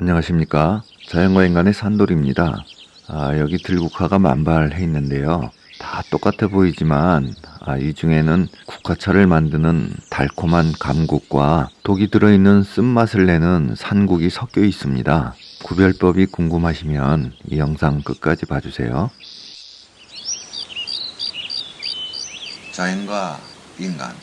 안녕하십니까? 자연과 인간의 산돌입니다. 아, 여기 들국화가 만발해 있는데요. 다 똑같아 보이지만 아, 이 중에는 국화차를 만드는 달콤한 감국과 독이 들어있는 쓴맛을 내는 산국이 섞여 있습니다. 구별법이 궁금하시면 이 영상 끝까지 봐주세요. 자연과 인간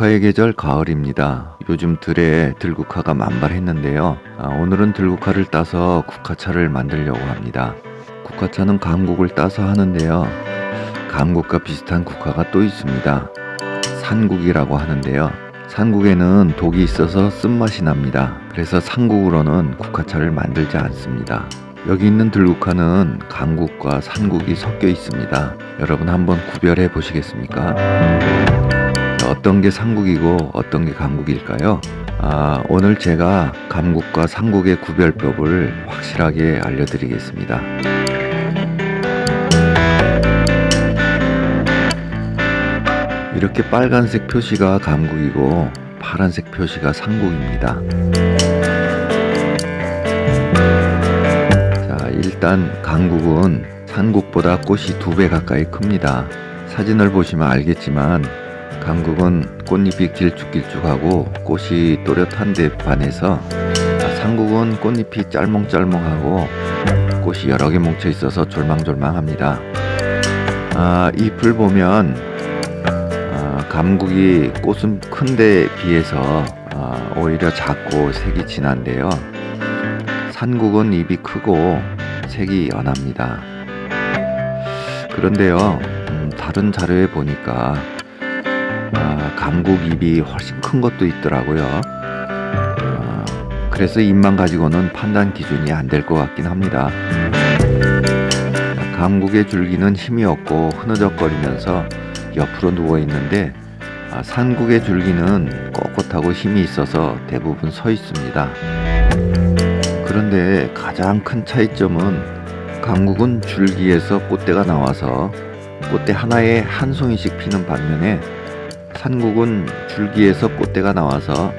국화의 계절 가을입니다. 요즘 들에 들국화가 만발했는데요. 아, 오늘은 들국화를 따서 국화차를 만들려고 합니다. 국화차는 감국을 따서 하는데요. 감국과 비슷한 국화가 또 있습니다. 산국이라고 하는데요. 산국에는 독이 있어서 쓴맛이 납니다. 그래서 산국으로는 국화차를 만들지 않습니다. 여기 있는 들국화는 감국과 산국이 섞여 있습니다. 여러분 한번 구별해 보시겠습니까? 어떤 게 삼국이고 어떤 게 감국일까요? 아, 오늘 제가 감국과 삼국의 구별법을 확실하게 알려드리겠습니다. 이렇게 빨간색 표시가 감국이고 파란색 표시가 삼국입니다. 자, 일단 감국은 산국보다 꽃이 두 배 가까이 큽니다. 사진을 보시면 알겠지만 강국은 꽃잎이 길쭉길쭉하고 꽃이 또렷한데 반해서 상국은 꽃잎이 짤몽짤몽하고 꽃이 여러 개 뭉쳐 있어서 졸망졸망합니다. 아, 잎을 보면 아, 감국이 꽃은 큰데 비해서 아, 오히려 작고 색이 진한데요. 산국은 잎이 크고 색이 연합니다. 그런데요, 음, 다른 자료에 보니까 아, 감국 입이 훨씬 큰 것도 있더라고요. 아, 그래서 입만 가지고는 판단 기준이 안 될 것 같긴 합니다. 감국의 줄기는 힘이 없고 흐느적거리면서 옆으로 누워 있는데 아, 산국의 줄기는 꼿꼿하고 힘이 있어서 대부분 서 있습니다. 그런데 가장 큰 차이점은 감국은 줄기에서 꽃대가 나와서 꽃대 하나에 한 송이씩 피는 반면에 산국은 줄기에서 꽃대가 나와서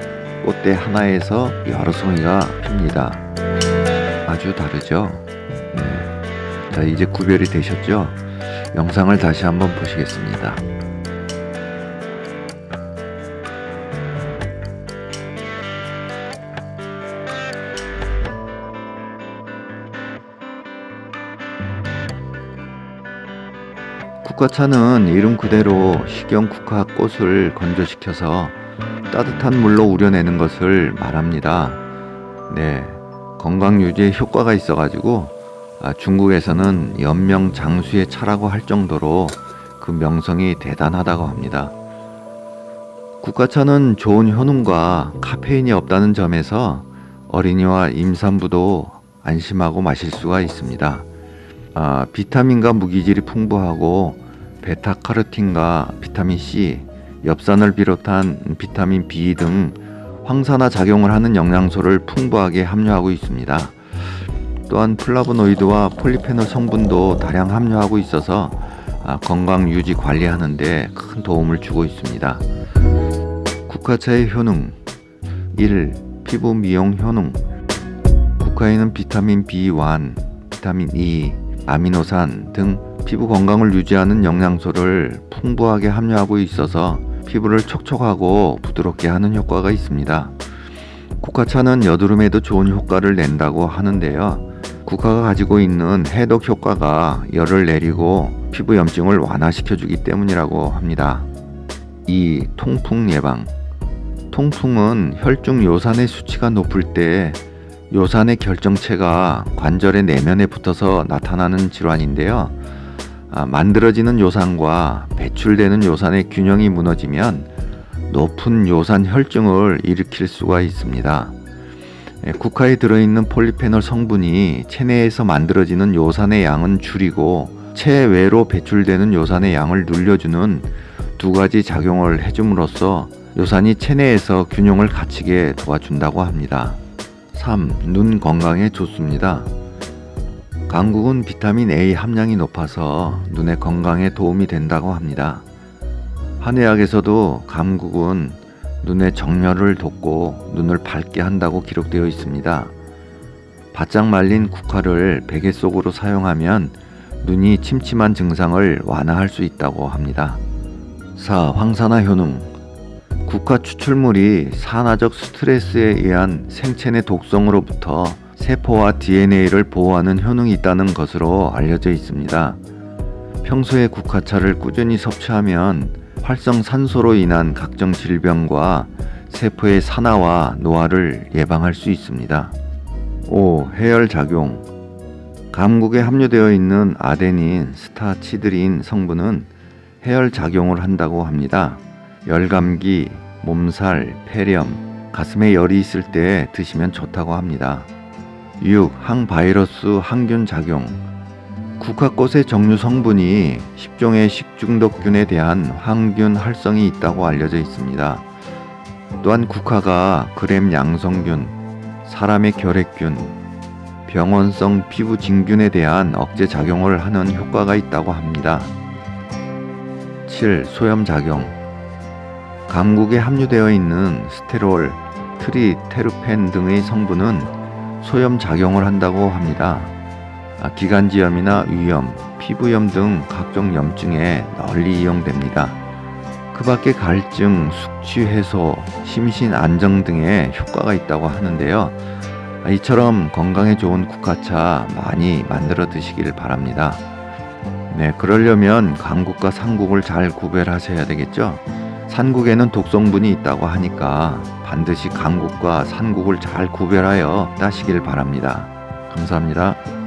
꽃대 하나에서 여러 송이가 핍니다. 아주 다르죠? 네. 자, 이제 구별이 되셨죠? 영상을 다시 한번 보시겠습니다. 국화차는 이름 그대로 식용 국화 꽃을 건조시켜서 따뜻한 물로 우려내는 것을 말합니다. 네, 건강 유지에 효과가 있어가지고 아, 중국에서는 연명 장수의 차라고 할 정도로 그 명성이 대단하다고 합니다. 국화차는 좋은 효능과 카페인이 없다는 점에서 어린이와 임산부도 안심하고 마실 수가 있습니다. 아, 비타민과 무기질이 풍부하고 베타카로틴과 비타민 C, 엽산을 비롯한 비타민 B 등 항산화 작용을 하는 영양소를 풍부하게 함유하고 있습니다. 또한 플라보노이드와 폴리페놀 성분도 다량 함유하고 있어서 아, 건강 유지 관리하는 데 큰 도움을 주고 있습니다. 국화차의 효능 1. 피부 미용 효능 국화에는 비타민 B1, 비타민 E, 아미노산 등 피부 건강을 유지하는 영양소를 풍부하게 함유하고 있어서 피부를 촉촉하고 부드럽게 하는 효과가 있습니다. 국화차는 여드름에도 좋은 효과를 낸다고 하는데요. 국화가 가지고 있는 해독 효과가 열을 내리고 피부 염증을 완화시켜 주기 때문이라고 합니다. 2. 통풍 예방 통풍은 혈중 요산의 수치가 높을 때 요산의 결정체가 관절의 내면에 붙어서 나타나는 질환인데요. 아, 만들어지는 요산과 배출되는 요산의 균형이 무너지면 높은 요산 혈증을 일으킬 수가 있습니다. 예, 국화에 들어있는 폴리페놀 성분이 체내에서 만들어지는 요산의 양은 줄이고 체외로 배출되는 요산의 양을 늘려주는 두 가지 작용을 해줌으로써 요산이 체내에서 균형을 갖추게 도와준다고 합니다. 3. 눈 건강에 좋습니다. 강국은 비타민 A 함량이 높아서 눈의 건강에 도움이 된다고 합니다. 한의학에서도 감국은 눈의 정렬을 돕고 눈을 밝게 한다고 기록되어 있습니다. 바짝 말린 국화를 베개 속으로 사용하면 눈이 침침한 증상을 완화할 수 있다고 합니다. 4. 황산화 효능 국화 추출물이 산화적 스트레스에 의한 생체내 독성으로부터 세포와 DNA를 보호하는 효능이 있다는 것으로 알려져 있습니다. 평소에 국화차를 꾸준히 섭취하면 활성산소로 인한 각종 질병과 세포의 산화와 노화를 예방할 수 있습니다. 5. 해열 작용 감국에 함유되어 있는 아데닌, 스타치드린 성분은 해열 작용을 한다고 합니다. 열감기, 몸살, 폐렴, 가슴에 열이 있을 때 드시면 좋다고 합니다. 6. 항바이러스 항균 작용 국화꽃의 정류 성분이 10종의 식중독균에 대한 항균 활성이 있다고 알려져 있습니다. 또한 국화가 그램 양성균, 사람의 결핵균, 병원성 피부 진균에 대한 억제 작용을 하는 효과가 있다고 합니다. 7. 소염 작용 감국에 함유되어 있는 스테롤, 트리 테르펜 등의 성분은 소염 작용을 한다고 합니다. 아, 기관지염이나 위염, 피부염 등 각종 염증에 널리 이용됩니다. 그 밖에 갈증, 숙취 해소, 심신 안정 등의 효과가 있다고 하는데요. 아, 이처럼 건강에 좋은 국화차 많이 만들어 드시길 바랍니다. 네, 그러려면 강국과 산국을 잘 구별하셔야 되겠죠. 산국에는 독성분이 있다고 하니까 반드시 강국과 산국을 잘 구별하여 따시길 바랍니다. 감사합니다.